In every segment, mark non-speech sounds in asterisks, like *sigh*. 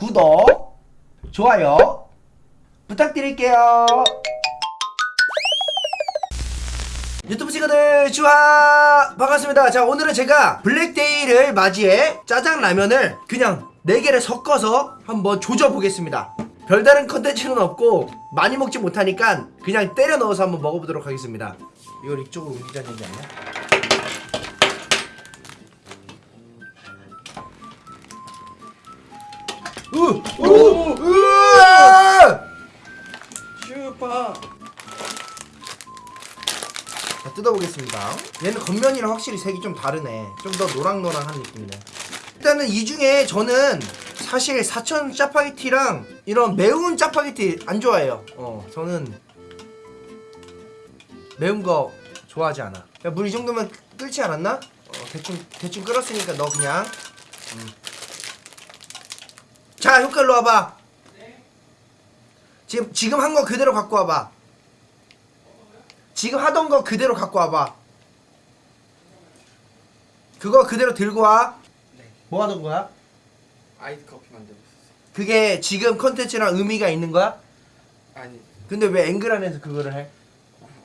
구독, 좋아요 부탁드릴게요. 유튜브 친구들 주하 반갑습니다. 자 오늘은 제가 블랙데이를 맞이해 짜장라면을 그냥 4개를 섞어서 한번 조져보겠습니다. 별다른 컨텐츠는 없고 많이 먹지 못하니까 그냥 때려 넣어서 한번 먹어보도록 하겠습니다. 이걸 이쪽으로 옮기자는 얘기 아니야? 으! 오! 으아! 슈퍼 자 뜯어보겠습니다 얘는 겉면이랑 확실히 색이 좀 다르네 좀 더 노랑노랑한 느낌이네 일단은 이 중에 저는 사실 사천 짜파게티랑 이런 매운 짜파게티 안 좋아해요 어 저는 매운 거 좋아하지 않아 물이 정도면 끓지 않았나? 어, 대충 대충 끓었으니까 너 그냥 음. 자 효과로 와봐 지금 지금 한 거 그대로 갖고 와봐 지금 하던 거 그대로 갖고 와봐. 그거 그대로 들고 와. 네뭐 하던 거야? 아이스 커피 만들고 있었어요 그게 지금 컨텐츠랑 의미가 있는 거야? 아니 근데 왜 앵글 안에서 그거를 해?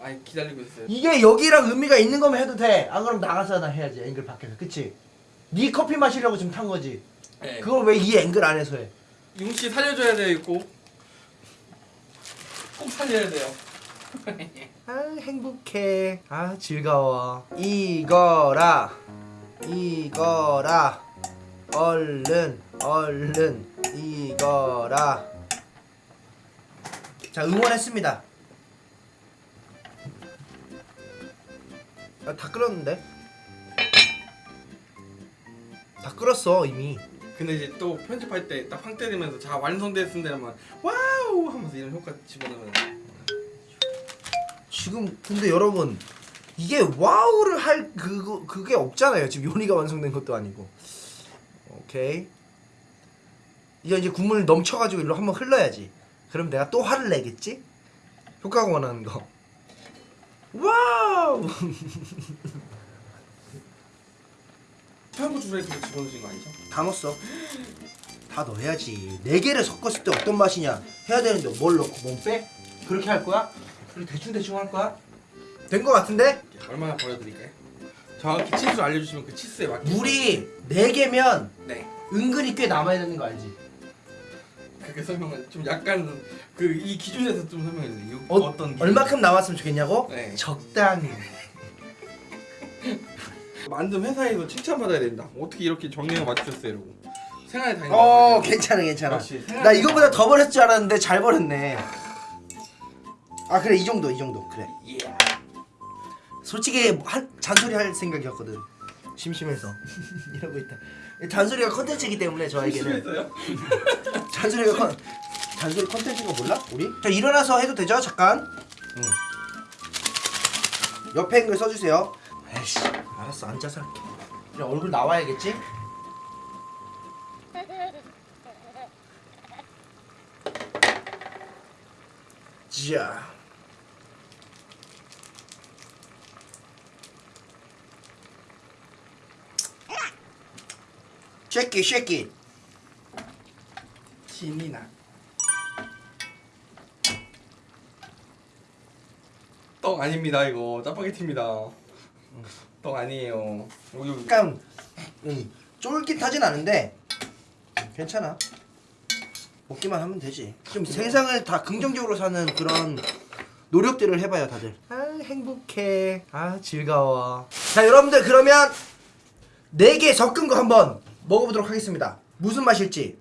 아니 기다리고 있어요 이게 여기랑 의미가 있는 거면 해도 돼. 안 그럼 나가서 나 해야지. 앵글 밖에서. 그치? 네 커피 마시려고 지금 탄 거지. 네. 그걸 왜 이 앵글 안에서 해? 용씨 살려줘야 돼요 꼭. 꼭 살려야 돼요 *laughs* 아 행복해. 아 즐거워. 이거라. 이거라. 얼른 얼른 이거라. 자 응원했습니다. 아, 다 끓었는데? 다 끓었어 이미. 근데 이제 또 편집할 때 딱 황 때리면서 자 완성됐습니다 하면 wow 하면서 이런 효과 집어넣으면 지금 근데 여러분 이게 wow를 할 그거 그게 없잖아요. 지금 요리가 완성된 것도 아니고. 오케이. 이제 이제 국물 넘쳐가지고 일로 한번 흘러야지. 그럼 내가 또 화를 내겠지? 효과가 원하는 거. Wow. *laughs* 청양고추를 집어넣으신 거 아니죠? 다 넣었어. 다 넣어야지. 네 개를 섞었을 때 어떤 맛이냐 해야 되는데 뭘 넣고 뭐 빼? 그렇게 할 거야? 그리고 대충 대충 할 거야? 된 거 같은데? 얼마나 버려드릴까요? 정확히 치수 알려주시면 그 치수에 맞게 물이 네 개면 네 은근히 꽤 남아야 되는 거 알지? 그렇게 설명은 좀 약간 그 이 기준에서 좀 설명해 주세요 어, 어, 떤 얼마큼 남았으면 좋겠냐고? 네. 적당히. 만든 회사에서 칭찬받아야 된다 어떻게 이렇게 정량을 맞추셨어요 이러고 생활에 다니는 어, 괜찮아, 괜찮아. 역시 나 이거보다 더 버렸을 줄 알았는데 잘 버렸네. 아 그래 이 정도 이 정도 그래. 예. 솔직히 한 잔소리 할 생각이었거든. 심심해서 *laughs* 이러고 있다. 잔소리가 컨텐츠이기 때문에 저에게는 심했어요? *laughs* 잔소리가 컨 잔소리 컨텐츠인 거 몰라? 우리? 자 일어나서 해도 되죠? 잠깐. 응. 옆에 있는 걸 써주세요. 에이씨, 알았어 앉아서 할게. 그냥 얼굴 나와야겠지? 자. 쉐키 쉐키 신이 나. 떡 아닙니다 이거 짜파게티입니다. 떡 아니에요. 여기 약간 음, 쫄깃하진 않은데 괜찮아. 먹기만 하면 되지. 좀 세상을 다 긍정적으로 사는 그런 노력들을 해봐요 다들. 아 행복해. 아 즐거워. 자 여러분들 그러면 4개 섞은 거 한번 먹어보도록 하겠습니다. 무슨 맛일지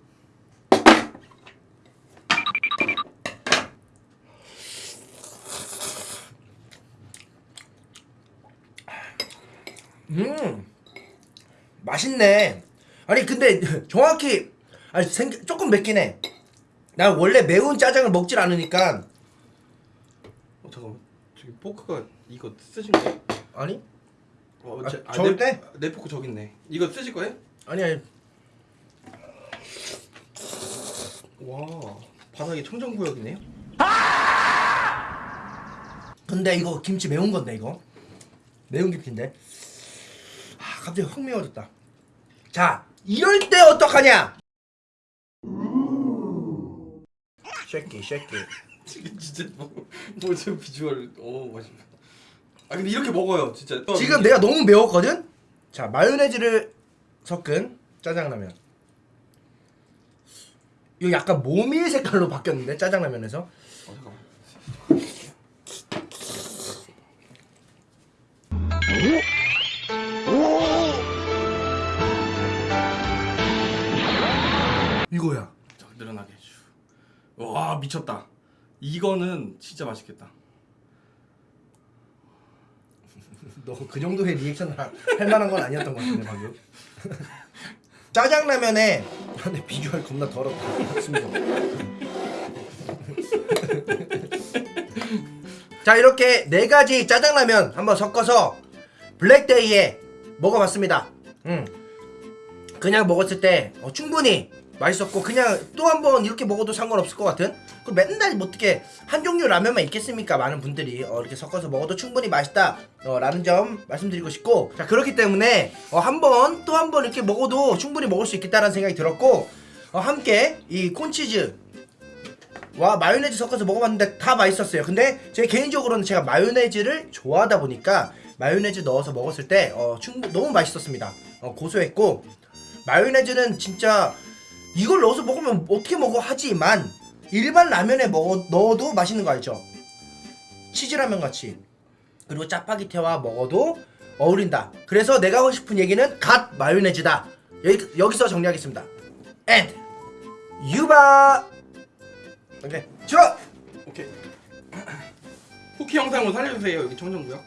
음 맛있네. 아니 근데 *laughs* 정확히 아니 생 조금 맵긴 해. 나 원래 매운 짜장을 먹질 않으니까 어 잠깐만 저기 포크가 이거 쓰신 거예요? 아니 어, 아, 제- 아, 저을 내, 때? 내 포크 저기 있네. 이거 쓰실 거예요? 아니 아니 와 바닥이 청정구역이네요. 근데 이거 김치 매운 건데 이거 매운 김치인데 아 갑자기 확 매워졌다. 자 이럴 때 어떡하냐? shake it shake it 지금 진짜 뭐, 뭐저 비주얼 어 맛있네. 아 근데 이렇게 먹어요 진짜. 지금 내가 너무 매웠거든? 자 마요네즈를 섞은 짜장라면 이거 약간 모밀 색깔로 바뀌었는데 짜장라면에서 어, 잠깐만. 이거야 자 늘어나게 해주. 와 미쳤다. 이거는 진짜 맛있겠다. *laughs* 너 그 정도의 리액션 할 만한 건 아니었던 것 같은데 방금 *laughs* 짜장라면에 근데 비주얼 겁나 더럽다 숨겨 *laughs* 자 이렇게 네 가지 짜장라면 한번 섞어서 블랙데이에 먹어봤습니다 음. 그냥 먹었을 때 어, 충분히 맛있었고 그냥 또 한 번 이렇게 먹어도 상관없을 것 같은? 그 맨날 뭐 어떻게 한 종류 라면만 있겠습니까? 많은 분들이. 어, 이렇게 섞어서 먹어도 충분히 맛있다. 어, 라는 점 말씀드리고 싶고. 자 그렇기 때문에 어, 한번 또 한 번 이렇게 먹어도 충분히 먹을 수 있겠다는 생각이 들었고 어, 함께 이 콘치즈 와 마요네즈 섞어서 먹어봤는데 다 맛있었어요. 근데 제 개인적으로는 제가 마요네즈를 좋아하다 보니까 마요네즈 넣어서 먹었을 때 어, 충분 너무 맛있었습니다. 어, 고소했고 마요네즈는 진짜 이걸 넣어서 먹으면 어떻게 먹어 하지만 일반 라면에 먹어, 넣어도 맛있는 거 알죠? 치즈라면 같이. 그리고 짜파게티와 먹어도 어울린다. 그래서 내가 하고 싶은 얘기는 갓 마요네즈다. 여기, 여기서 정리하겠습니다. And 유바. 오케이. 저 오케이. *clears throat* 쿠키 영상으로 살려주세요. 여기 청정구역.